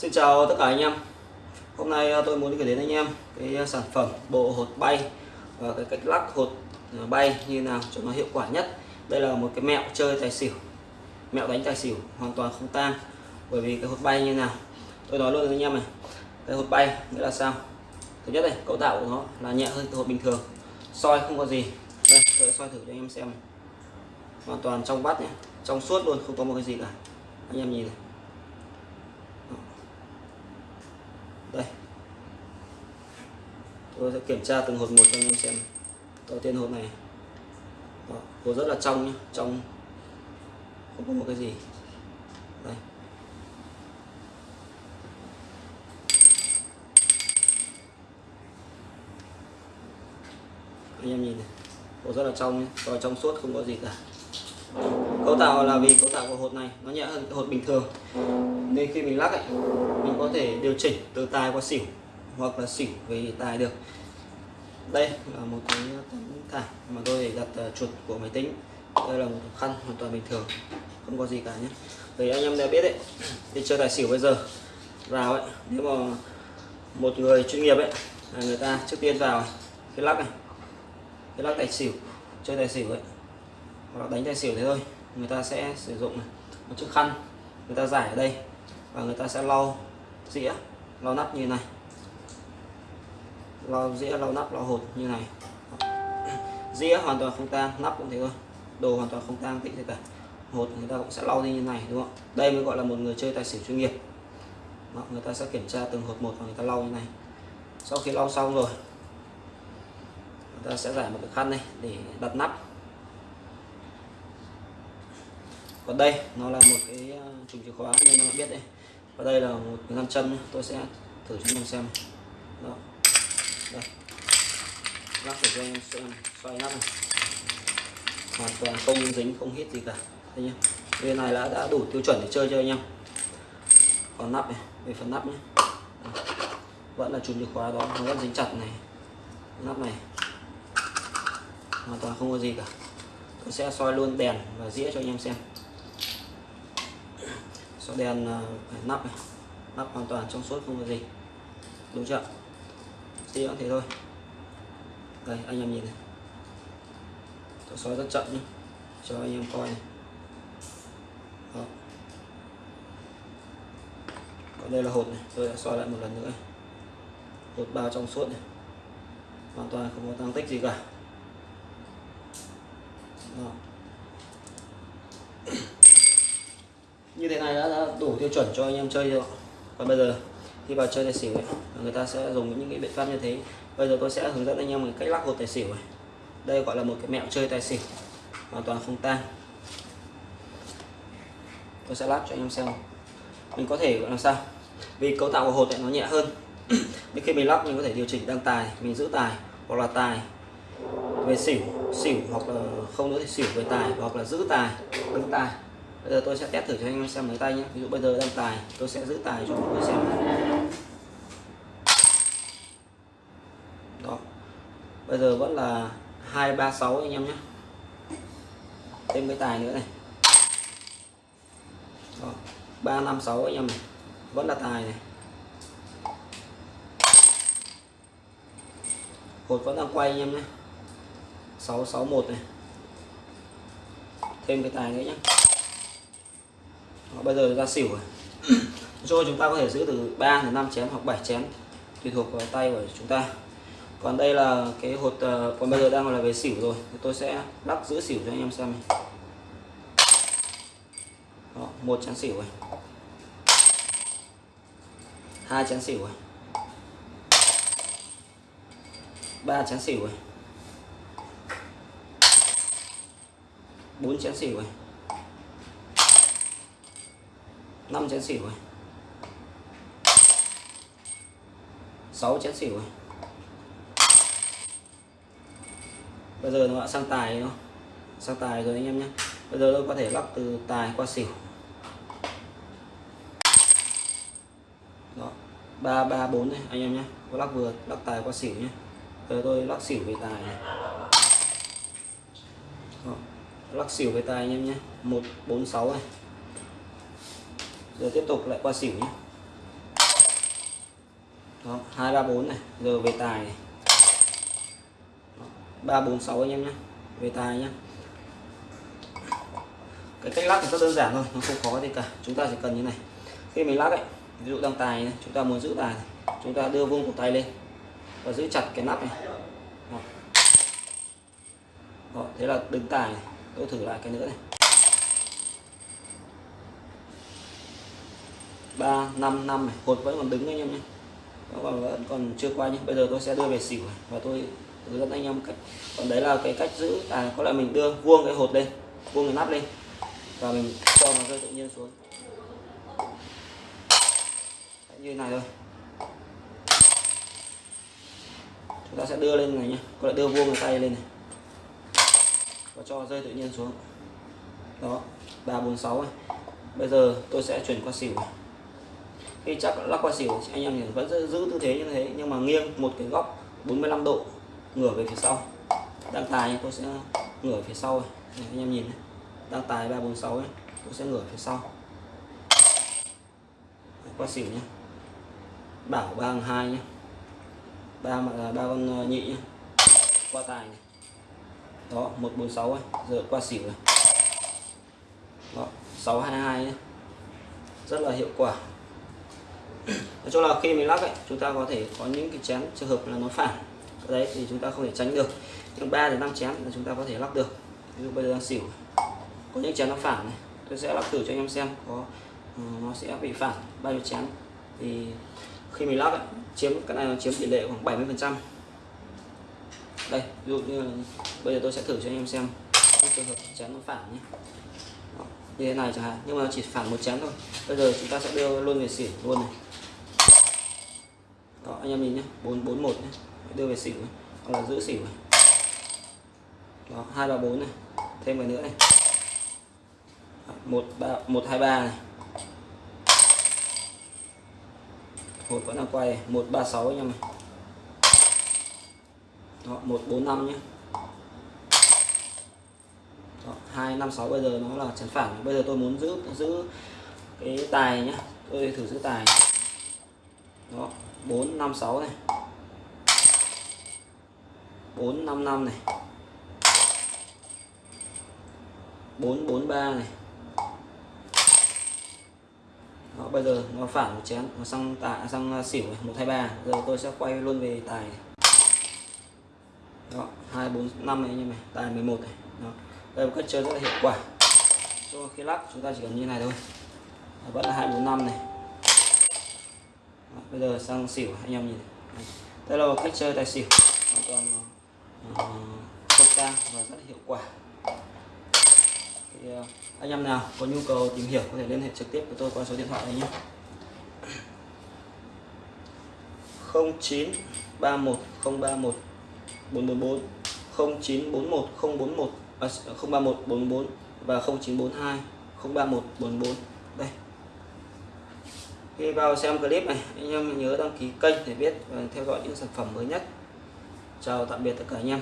Xin chào tất cả anh em. Hôm nay ờ, tôi muốn gửi đến anh em cái ờ, sản phẩm bộ hột bay và cái cách lắc hột ờ, bay như nào cho nó hiệu quả nhất. Đây là một cái mẹo chơi tài xỉu, mẹo đánh tài xỉu hoàn toàn không tang. Bởi vì cái hột bay như nào, tôi nói luôn với anh em này, cái hột bay nghĩa là sao? Thứ nhất này, cấu tạo của nó là nhẹ hơn cái hột bình thường, soi không có gì. Đây, tôi sẽ soi thử cho anh em xem này. hoàn toàn trong vắt nhé trong suốt luôn, không có một cái gì cả. Anh em nhìn này đây tôi sẽ kiểm tra từng hột một cho anh em xem. Đầu tiên hột này. Đó, hột rất là trong nhé trong. Không có một cái gì. Đây. Anh em nhìn này hột rất là trong nhé rồi trong suốt không có gì cả. Cấu tạo là vì cấu tạo của hột này nó nhẹ hơn hột bình thường. Nên khi mình lắc ấy mình có thể điều chỉnh từ tài qua xỉu hoặc là xỉu về tài được. Đây là một cái tấm thảm mà tôi để đặt ờ, chuột của máy tính. Đây là một khăn hoàn toàn bình thường, không có gì cả nhé. Vì anh em đã biết đấy, đi chơi tài xỉu bây giờ, vào ấy, nếu mà một người chuyên nghiệp ấy, là người ta trước tiên vào cái lắc này, cái lắc tài xỉu, chơi tài xỉu ấy, hoặc là đánh tài xỉu thế thôi, người ta sẽ sử dụng một chiếc khăn người ta giải ở đây và người ta sẽ lau dĩa, lau nắp như này lau dĩa lau nắp lau hột như này. Dĩa hoàn toàn không tang nắp cũng thế thôi. Đồ hoàn toàn không tang tịnh thế cả hột người ta cũng sẽ lau đi như này đúng không? Đây mới gọi là một người chơi tài xỉu chuyên nghiệp. Đó, người ta sẽ kiểm tra từng hột một và người ta lau như này. Sau khi lau xong rồi người ta sẽ giải một cái khăn này để đặt nắp. Còn đây nó là một cái ờ, chùm chìa khóa như nó biết đấy. Và đây là một ngăn chân tôi sẽ thử cho anh xem. Đó đây lắc để cho em xem xoay nắp này. Hoàn toàn không dính, không hít gì cả. Đây nhá bên này đã đã đủ tiêu chuẩn để chơi cho anh em. Còn nắp này về phần nắp nhé. Vẫn là chùm chìa khóa đó, nó vẫn dính chặt này. Nắp này. Hoàn toàn không có gì cả. Tôi sẽ soi luôn đèn và dĩa cho anh em xem. Soi đèn à, nắp này. Nắp hoàn toàn trong suốt, không có gì. Đúng chưa dĩa cũng thế thôi. Đây anh em nhìn này. Tôi soi rất chậm nhé cho anh em coi này. Đó. còn đây là hột này. Tôi đã soi lại một lần nữa. Hột bao trong suốt này. Hoàn toàn không có tăng tích gì cả. Đó. như thế này đã, đã đủ tiêu chuẩn cho anh em chơi rồi còn bây giờ? Khi vào chơi tài xỉu ấy, người ta sẽ dùng những cái biện pháp như thế. Bây giờ tôi sẽ hướng dẫn anh em một cách lắc hột tài xỉu này. Đây gọi là một cái mẹo chơi tài xỉu hoàn toàn không tan. tôi sẽ lắc cho anh em xem. Mình có thể gọi là sao? Vì cấu tạo của hột này nó nhẹ hơn. Nên khi mình lắc mình có thể điều chỉnh đăng tài mình giữ tài hoặc là tài về xỉu xỉu hoặc là không nữa thì xỉu về tài hoặc là giữ tài đứng tài bây giờ tôi sẽ test thử cho anh em xem mấy tay nhé. Ví dụ bây giờ đang tài, tôi sẽ giữ tài cho mọi người xem đó. Bây giờ vẫn là hai ba sáu anh em nhé. Thêm cái tài nữa này. Ba năm sáu anh em này. Vẫn là tài này. Hột vẫn đang quay anh em nhé. 661 này. Thêm cái tài nữa nhé bây giờ ra xỉu rồi. Rồi chúng ta có thể giữ từ 3 đến 5 chén hoặc 7 chén tùy thuộc vào tay của chúng ta. Còn đây là cái hột uh, còn bây giờ đang là về xỉu rồi. Thì tôi sẽ lắc giữ xỉu cho anh em xem này. Đó, một chén xỉu rồi. Hai chén xỉu rồi. Ba chén xỉu rồi. Bốn chén xỉu rồi năm chén xỉu rồi sáu chén xỉu rồi bây giờ nó đã sang tài nó. Sang tài rồi anh em nhé. Bây giờ tôi có thể lắp từ tài qua xỉu. Đó. Ba ba, bốn này, anh em nhé. Có lắc vừa, lắc tài qua xỉu nhé. Giờ tôi lắc xỉu về tài này. Đó. lắc xỉu về tài anh em nhé. Một, bốn, sáu này giờ tiếp tục lại qua xỉu nhé. Đó hai ba bốn này. Giờ về tài này. Ba bốn sáu anh em nhé. Về tài nhé. Cái cách lắc thì rất đơn giản thôi nó không khó gì cả. Chúng ta chỉ cần như này. Khi mình lắc ấy ví dụ đang tài này chúng ta muốn giữ tài chúng ta đưa vuông cổ tay lên và giữ chặt cái nắp này. Đó. Đó, thế là đứng tài này. tôi thử lại cái nữa này. Ba, năm năm này. Hột vẫn còn đứng anh em nhé. Nó còn vẫn còn chưa qua nhé. Bây giờ tôi sẽ đưa về xỉu này. và tôi hướng dẫn anh em cách. Còn đấy là cái cách giữ à có là mình đưa vuông cái hột lên, vuông cái nắp lên và mình cho nó rơi tự nhiên xuống. Như này thôi. Chúng ta sẽ đưa lên này nhé. Có lại đưa vuông cái tay lên này. Và cho rơi tự nhiên xuống. Đó, ba bốn sáu bây giờ tôi sẽ chuyển qua xỉu khi chắc lắc qua xỉu anh em vẫn giữ tư thế như thế nhưng mà nghiêng một cái góc 45 độ ngửa về phía sau. Đang tài tôi sẽ ngửa phía sau này, anh em nhìn này. đang tài 346 ấy tôi sẽ ngửa phía sau. Qua xỉu nhé bảo ba hai nhé ba mà là ba con à, nhị nhé qua tài này. Đó 146 ấy giờ qua xỉu này. Đó 622 nhé rất là hiệu quả nói chung là khi mình lắc ấy chúng ta có thể có những cái chén trường hợp là nó phản. Cái đấy thì chúng ta không thể tránh được. Nhưng ba đến năm chén là chúng ta có thể lắc được. Ví dụ bây giờ đang xỉu. Có những chén nó phản này. Tôi sẽ lắc thử cho anh em xem có ừ, nó sẽ bị phản bao nhiêu chén. Thì khi mình lắc ấy, chiếm cái này nó chiếm tỷ lệ khoảng 70 phần trăm. Đây ví dụ như là, bây giờ tôi sẽ thử cho anh em xem những trường hợp chén nó phản nhé. Như thế này chẳng hạn. Nhưng mà chỉ phản một chén thôi. Bây giờ chúng ta sẽ đưa luôn về xỉu luôn này anh em nhìn nhé. Bốn bốn, một nhé. Đưa về xỉu hoặc là giữ xỉu này. Đó, hai ba bốn này. Thêm cái nữa này. Một ba, một, hai, ba này. Một vẫn đang quay một, ba, sáu anh em này. Đó, một, bốn, năm nhé. Hai, năm, sáu bây giờ nó là chấn phản bây giờ tôi muốn giữ giữ cái tài nhé. Tôi thử giữ tài. Đó bốn năm sáu này. bốn năm năm này. bốn bốn ba này. Đó, bây giờ nó phản một chén nó sang tạ sang à, xỉu một hai ba. Giờ tôi sẽ quay luôn về tài đó hai bốn năm này như này tài 11 này. Đó. đây một cách chơi rất là hiệu quả. Cho khi lắc chúng ta chỉ cần như này thôi. Đó, vẫn là hai bốn năm này bây giờ sang xỉu anh em nhìn. Đây là một cách chơi tài xỉu. Hoàn toàn ờ, không cao và rất hiệu quả. Thì ờ, anh em nào có nhu cầu tìm hiểu có thể liên hệ trực tiếp với tôi qua số điện thoại này nhé. 0931 031 444 0941 041 à, 031 44 và 0942 031 44 đây khi vào xem clip này, anh em nhớ đăng ký kênh để biết và theo dõi những sản phẩm mới nhất. Chào tạm biệt tất cả anh em.